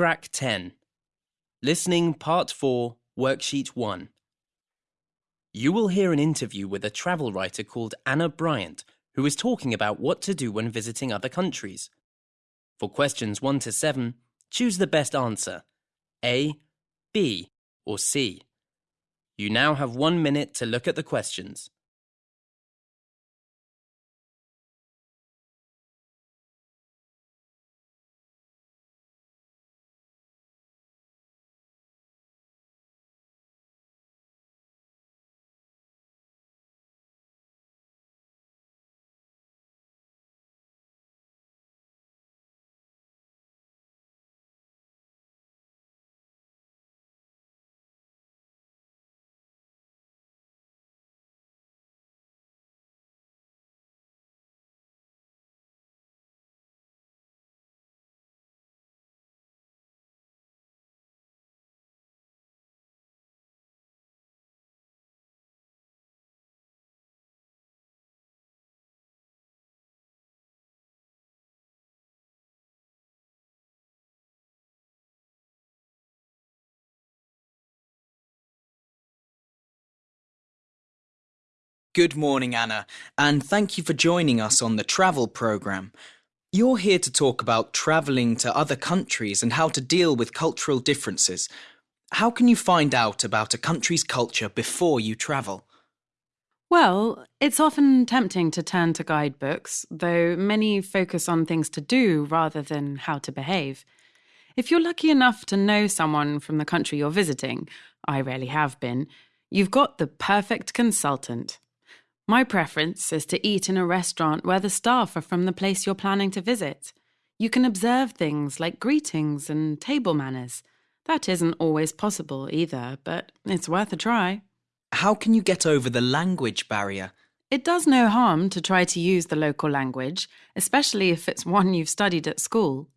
Track 10. Listening Part 4, Worksheet 1. You will hear an interview with a travel writer called Anna Bryant, who is talking about what to do when visiting other countries. For questions 1 to 7, choose the best answer A, B, or C. You now have one minute to look at the questions. Good morning, Anna, and thank you for joining us on the travel program. You're here to talk about travelling to other countries and how to deal with cultural differences. How can you find out about a country's culture before you travel? Well, it's often tempting to turn to guidebooks, though many focus on things to do rather than how to behave. If you're lucky enough to know someone from the country you're visiting, I rarely have been, you've got the perfect consultant. My preference is to eat in a restaurant where the staff are from the place you're planning to visit. You can observe things like greetings and table manners. That isn't always possible either, but it's worth a try. How can you get over the language barrier? It does no harm to try to use the local language, especially if it's one you've studied at school.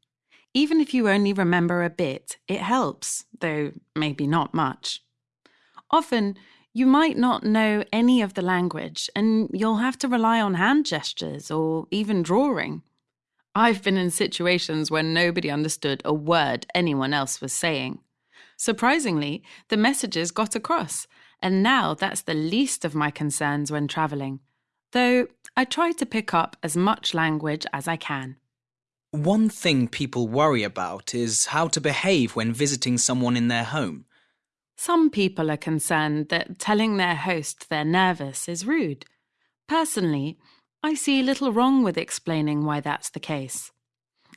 Even if you only remember a bit, it helps, though maybe not much. Often, you might not know any of the language, and you'll have to rely on hand gestures or even drawing. I've been in situations where nobody understood a word anyone else was saying. Surprisingly, the messages got across, and now that's the least of my concerns when travelling, though I try to pick up as much language as I can. One thing people worry about is how to behave when visiting someone in their home. Some people are concerned that telling their host they're nervous is rude. Personally, I see little wrong with explaining why that's the case.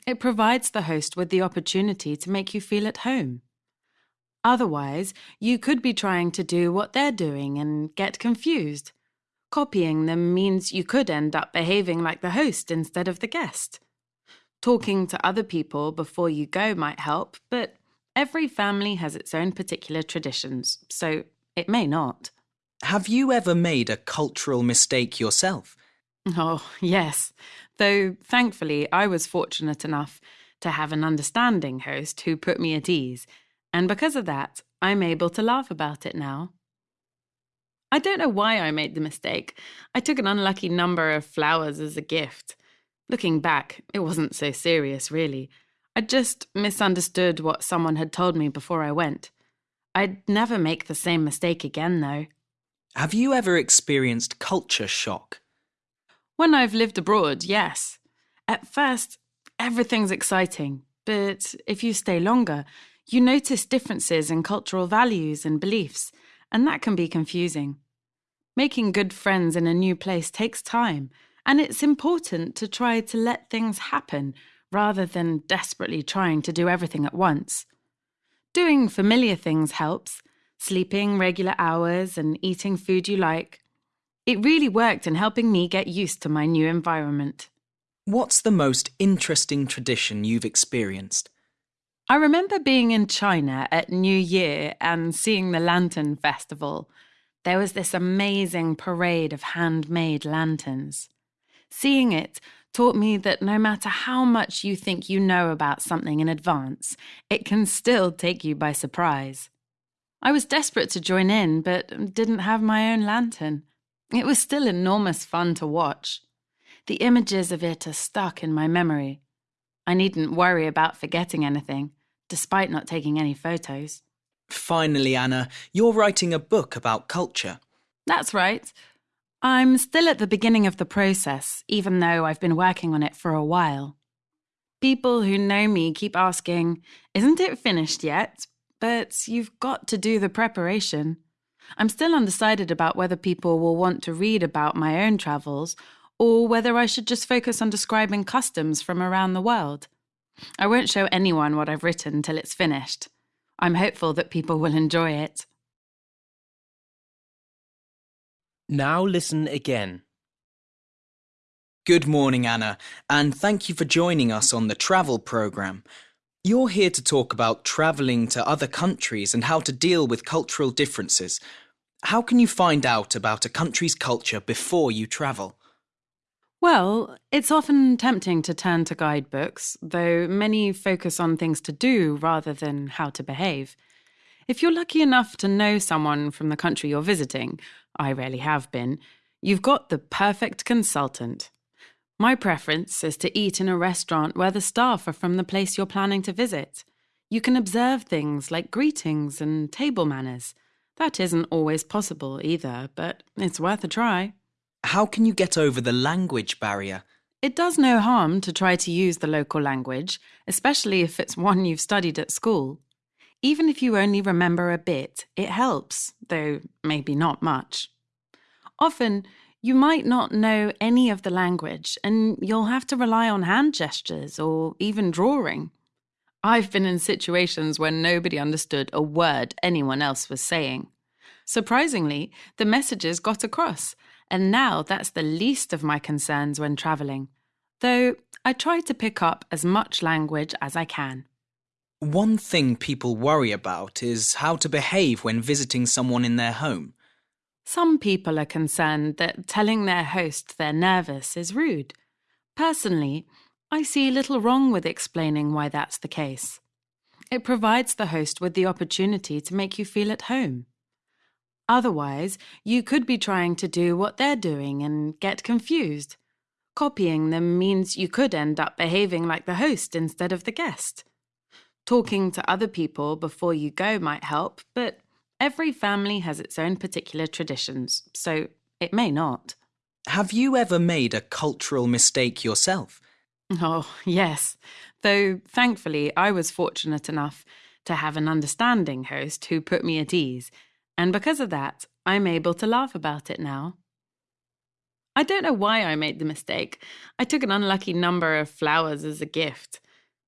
It provides the host with the opportunity to make you feel at home. Otherwise, you could be trying to do what they're doing and get confused. Copying them means you could end up behaving like the host instead of the guest. Talking to other people before you go might help, but Every family has its own particular traditions, so it may not. Have you ever made a cultural mistake yourself? Oh, yes. Though thankfully, I was fortunate enough to have an understanding host who put me at ease, and because of that, I'm able to laugh about it now. I don't know why I made the mistake. I took an unlucky number of flowers as a gift. Looking back, it wasn't so serious, really. I just misunderstood what someone had told me before I went. I'd never make the same mistake again, though. Have you ever experienced culture shock? When I've lived abroad, yes. At first, everything's exciting, but if you stay longer, you notice differences in cultural values and beliefs, and that can be confusing. Making good friends in a new place takes time, and it's important to try to let things happen rather than desperately trying to do everything at once. Doing familiar things helps, sleeping regular hours and eating food you like. It really worked in helping me get used to my new environment. What's the most interesting tradition you've experienced? I remember being in China at New Year and seeing the Lantern Festival. There was this amazing parade of handmade lanterns. Seeing it taught me that no matter how much you think you know about something in advance, it can still take you by surprise. I was desperate to join in, but didn't have my own lantern. It was still enormous fun to watch. The images of it are stuck in my memory. I needn't worry about forgetting anything, despite not taking any photos. Finally, Anna, you're writing a book about culture. That's right. I'm still at the beginning of the process, even though I've been working on it for a while. People who know me keep asking, Isn't it finished yet? But you've got to do the preparation. I'm still undecided about whether people will want to read about my own travels or whether I should just focus on describing customs from around the world. I won't show anyone what I've written till it's finished. I'm hopeful that people will enjoy it. Now listen again. Good morning, Anna, and thank you for joining us on the travel program. You're here to talk about travelling to other countries and how to deal with cultural differences. How can you find out about a country's culture before you travel? Well, it's often tempting to turn to guidebooks, though many focus on things to do rather than how to behave. If you're lucky enough to know someone from the country you're visiting, I rarely have been, you've got the perfect consultant. My preference is to eat in a restaurant where the staff are from the place you're planning to visit. You can observe things like greetings and table manners. That isn't always possible either, but it's worth a try. How can you get over the language barrier? It does no harm to try to use the local language, especially if it's one you've studied at school. Even if you only remember a bit, it helps, though maybe not much. Often, you might not know any of the language, and you'll have to rely on hand gestures or even drawing. I've been in situations where nobody understood a word anyone else was saying. Surprisingly, the messages got across, and now that's the least of my concerns when travelling, though I try to pick up as much language as I can. One thing people worry about is how to behave when visiting someone in their home. Some people are concerned that telling their host they're nervous is rude. Personally, I see little wrong with explaining why that's the case. It provides the host with the opportunity to make you feel at home. Otherwise, you could be trying to do what they're doing and get confused. Copying them means you could end up behaving like the host instead of the guest. Talking to other people before you go might help, but Every family has its own particular traditions, so it may not. Have you ever made a cultural mistake yourself? Oh, yes. Though thankfully, I was fortunate enough to have an understanding host who put me at ease, and because of that, I'm able to laugh about it now. I don't know why I made the mistake. I took an unlucky number of flowers as a gift.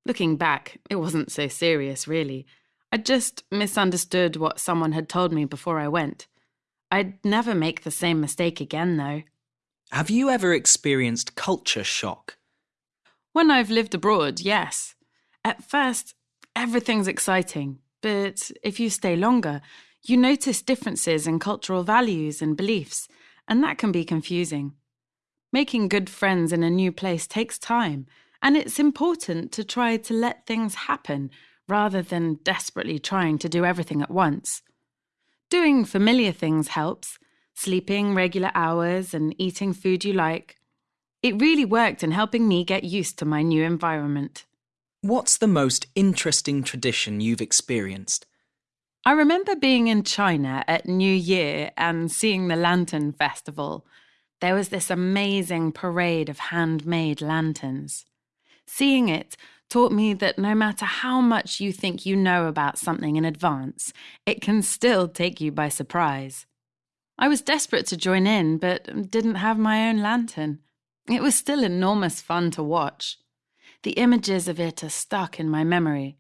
Looking back, it wasn't so serious, really. I just misunderstood what someone had told me before I went. I'd never make the same mistake again, though. Have you ever experienced culture shock? When I've lived abroad, yes. At first, everything's exciting, but if you stay longer, you notice differences in cultural values and beliefs, and that can be confusing. Making good friends in a new place takes time, and it's important to try to let things happen rather than desperately trying to do everything at once. Doing familiar things helps sleeping regular hours and eating food you like. It really worked in helping me get used to my new environment. What's the most interesting tradition you've experienced? I remember being in China at New Year and seeing the Lantern Festival. There was this amazing parade of handmade lanterns. Seeing it taught me that no matter how much you think you know about something in advance, it can still take you by surprise. I was desperate to join in, but didn't have my own lantern. It was still enormous fun to watch. The images of it are stuck in my memory.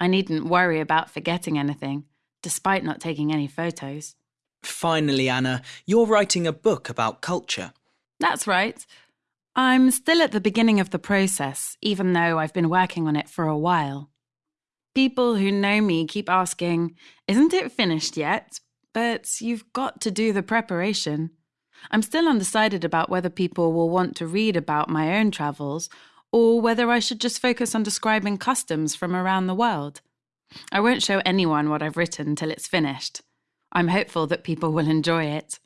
I needn't worry about forgetting anything, despite not taking any photos. Finally, Anna, you're writing a book about culture. That's right. I'm still at the beginning of the process, even though I've been working on it for a while. People who know me keep asking, Isn't it finished yet? But you've got to do the preparation. I'm still undecided about whether people will want to read about my own travels or whether I should just focus on describing customs from around the world. I won't show anyone what I've written till it's finished. I'm hopeful that people will enjoy it.